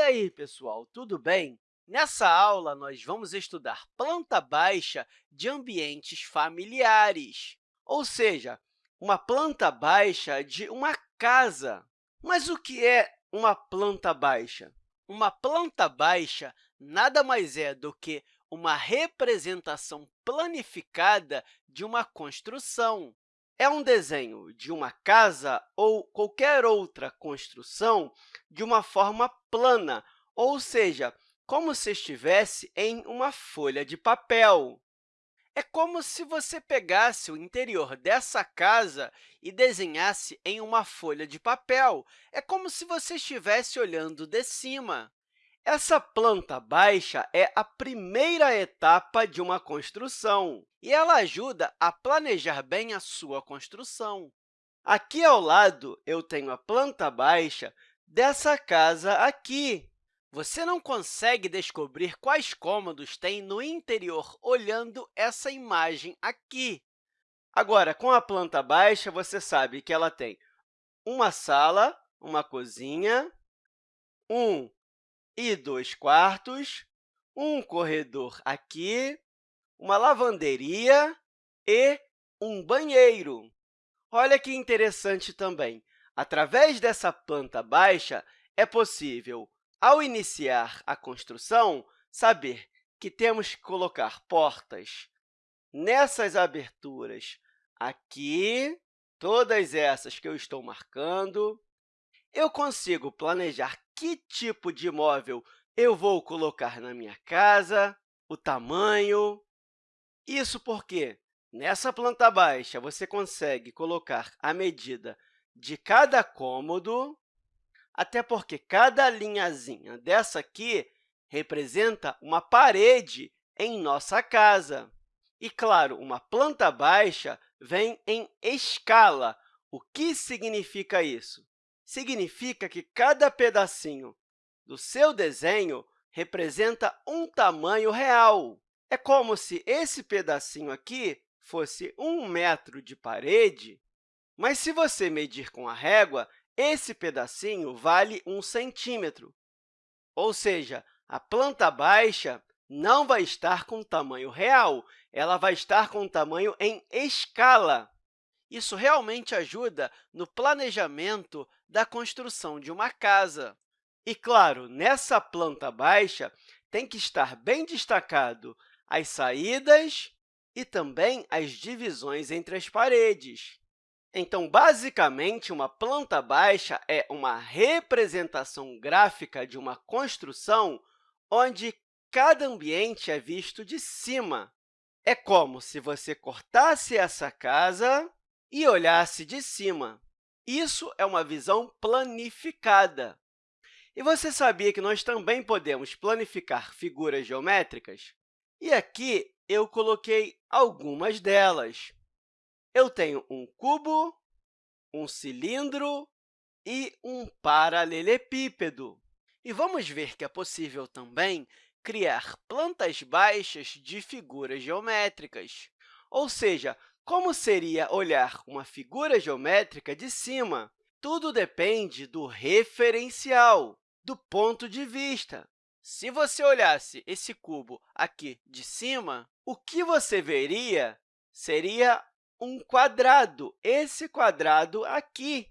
E aí, pessoal, tudo bem? Nessa aula, nós vamos estudar planta baixa de ambientes familiares, ou seja, uma planta baixa de uma casa. Mas o que é uma planta baixa? Uma planta baixa nada mais é do que uma representação planificada de uma construção. É um desenho de uma casa ou qualquer outra construção de uma forma plana, ou seja, como se estivesse em uma folha de papel. É como se você pegasse o interior dessa casa e desenhasse em uma folha de papel. É como se você estivesse olhando de cima. Essa planta baixa é a primeira etapa de uma construção e ela ajuda a planejar bem a sua construção. Aqui ao lado, eu tenho a planta baixa dessa casa aqui. Você não consegue descobrir quais cômodos tem no interior olhando essa imagem aqui. Agora, com a planta baixa, você sabe que ela tem uma sala, uma cozinha, um e dois quartos, um corredor aqui, uma lavanderia e um banheiro. Olha que interessante também. Através dessa planta baixa, é possível, ao iniciar a construção, saber que temos que colocar portas nessas aberturas aqui, todas essas que eu estou marcando. Eu consigo planejar que tipo de móvel eu vou colocar na minha casa, o tamanho. Isso porque, nessa planta baixa, você consegue colocar a medida de cada cômodo, até porque cada linhazinha dessa aqui representa uma parede em nossa casa. E, claro, uma planta baixa vem em escala. O que significa isso? Significa que cada pedacinho do seu desenho representa um tamanho real. É como se esse pedacinho aqui fosse um metro de parede, mas se você medir com a régua, esse pedacinho vale um centímetro. Ou seja, a planta baixa não vai estar com tamanho real, ela vai estar com tamanho em escala. Isso realmente ajuda no planejamento da construção de uma casa. E, claro, nessa planta baixa, tem que estar bem destacado as saídas e também as divisões entre as paredes. Então, basicamente, uma planta baixa é uma representação gráfica de uma construção onde cada ambiente é visto de cima. É como se você cortasse essa casa e olhasse de cima. Isso é uma visão planificada. E você sabia que nós também podemos planificar figuras geométricas? E aqui eu coloquei algumas delas. Eu tenho um cubo, um cilindro e um paralelepípedo. E vamos ver que é possível também criar plantas baixas de figuras geométricas, ou seja, como seria olhar uma figura geométrica de cima? Tudo depende do referencial, do ponto de vista. Se você olhasse esse cubo aqui de cima, o que você veria seria um quadrado, esse quadrado aqui.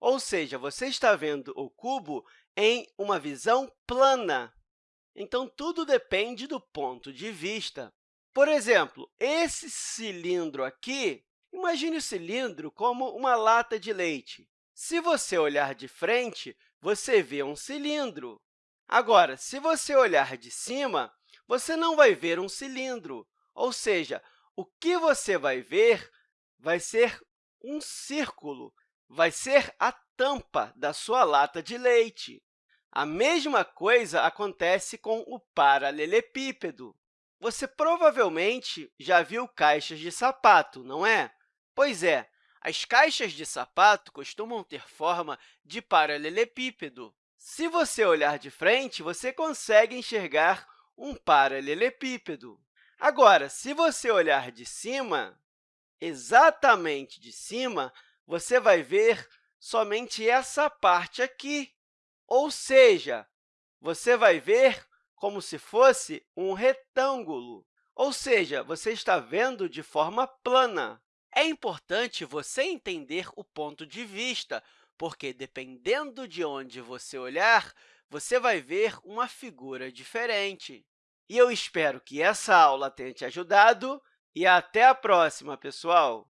Ou seja, você está vendo o cubo em uma visão plana. Então, tudo depende do ponto de vista. Por exemplo, esse cilindro aqui, imagine o cilindro como uma lata de leite. Se você olhar de frente, você vê um cilindro. Agora, se você olhar de cima, você não vai ver um cilindro, ou seja, o que você vai ver vai ser um círculo, vai ser a tampa da sua lata de leite. A mesma coisa acontece com o paralelepípedo. Você provavelmente já viu caixas de sapato, não é? Pois é, as caixas de sapato costumam ter forma de paralelepípedo. Se você olhar de frente, você consegue enxergar um paralelepípedo. Agora, se você olhar de cima, exatamente de cima, você vai ver somente essa parte aqui. Ou seja, você vai ver como se fosse um retângulo, ou seja, você está vendo de forma plana. É importante você entender o ponto de vista, porque, dependendo de onde você olhar, você vai ver uma figura diferente. E eu espero que essa aula tenha te ajudado e até a próxima, pessoal!